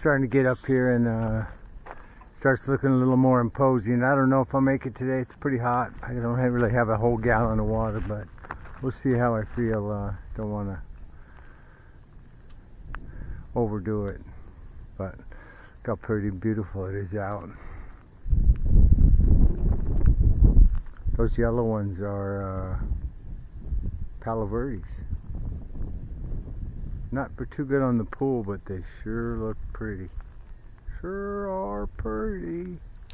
starting to get up here and uh, starts looking a little more imposing. I don't know if I'll make it today. It's pretty hot. I don't really have a whole gallon of water, but we'll see how I feel. Uh, don't want to overdo it, but look how pretty beautiful it is out. Those yellow ones are uh, Palo Verdes. Not too good on the pool, but they sure look pretty. Sure are pretty.